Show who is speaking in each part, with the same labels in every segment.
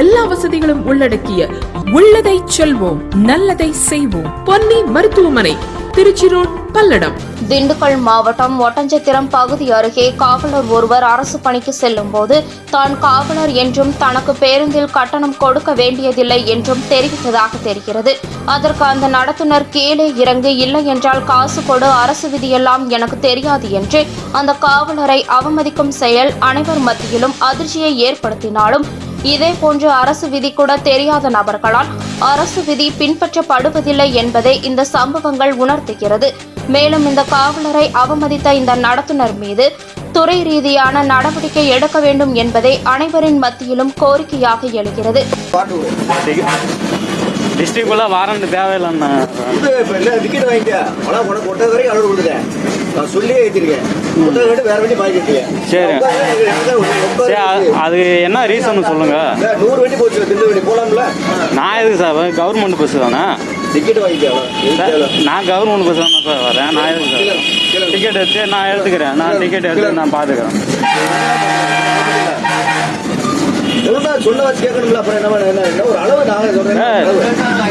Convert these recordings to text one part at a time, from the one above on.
Speaker 1: எல்லா வசதிகளும் உள்ளடக்கிய உள்ளதை செல்வோம் நல்லதை செய்வோம். பொன்னி மருத்துவமனை திருச்சி ரோட் பல்லடம்.
Speaker 2: திண்டுக்கல் மாவட்டம் ஒட்டஞ்சத்திரம் பகுதி அருகே காவலர் ஒருவர் அரசு பணிக்கு செல்லும் போது தான் காவலர் என்றும் தனக்கு பேருந்தில் கட்டணம் கொடுக்க வேண்டியதில்லை என்றும் தெரிவித்ததாக தெரிகிறது. அதற்கு அந்த நடத்துனர் கீழே இறங்கு இல்லை என்றால் காசு கொடு அரசு விதியெல்லாம் எனக்கு தெரியாது என்று அந்த காவலரை அவமதிக்கும் செயல் அனைவர் மத்தியிலும் அதிர்ச்சியை ஏற்படுத்தினாலும் இதேபோன்று அரசு விதி கூட தெரியாத நபர்களால் அரசு விதி பின்பற்றப்படுவதில்லை என்பதை இந்த சம்பவங்கள் உணர்த்துகிறது. மேலும் இந்த காவலரை அவமதித்த இந்த நடத்துனர் மீது துறை ரீதியான நடவடிக்கை எடுக்க வேண்டும் என்பதை அனைவரின் மத்தியிலும் கோரிக்கையாக எழுகிறது.
Speaker 3: டிஸ்ட்ரிக்ட்குள்ளே வாரண்ட் தேவையில்லைண்ணா.
Speaker 4: இது இப்ப இல்ல டிக்கெட் வாங்கிக்க ஆனா உனக்கு ஒட்டை வரைக்கும் அளவு கொடுத்துட்டேன் நான் சொல்லியே ஏற்றிருக்கேன் வேற வண்டி வாங்கிட்டேன்
Speaker 3: சரி. சரி அது- என்ன ரீசன் சொல்லுங்க.
Speaker 4: நூறு வண்டி போச்சு திண்டு வண்டி போலாம்ல?
Speaker 3: நான் எதுக்கு சார் கவர்மெண்ட் பஸ் தானே?
Speaker 4: டிக்கெட் வாங்கிக்கலாம்
Speaker 3: நான் கவர்மெண்ட் பஸ் தானே சார் வரேன் நான் எதுக்கு சார்? டிக்கெட் எடுத்து நான் எடுத்துக்கிறேன் நான் டிக்கெட் எடுத்து நான் பார்த்துக்கிறேன்
Speaker 4: சொல்ல வச்சு கேட்கணும்ல அப்புறம் என்ன என்ன என்ன ஒரு அளவு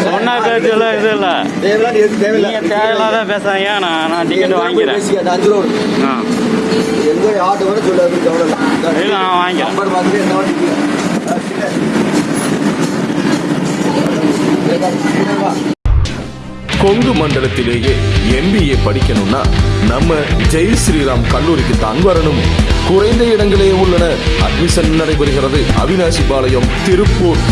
Speaker 3: சொன்ன பேச்செல்லாம் இது இல்லை. நீங்கள் தேவையில்லாத பேசாதீங்க நான் நான் டிக்கெட் வாங்கிக்கிறேன். ஆ.
Speaker 4: இல்லை.
Speaker 3: நான்.
Speaker 5: கொங்கு மண்டலத்திலேயே எம்பிஏ படிக்கணும்னா நம்ம ஜெய் ஸ்ரீராம் கல்லூரிக்கு தான் வரணும். குறைந்த இடங்களே உள்ளன. அட்மிஷன் நடைபெறுகிறது. அவினாசி பாளையம் திருப்பூர்.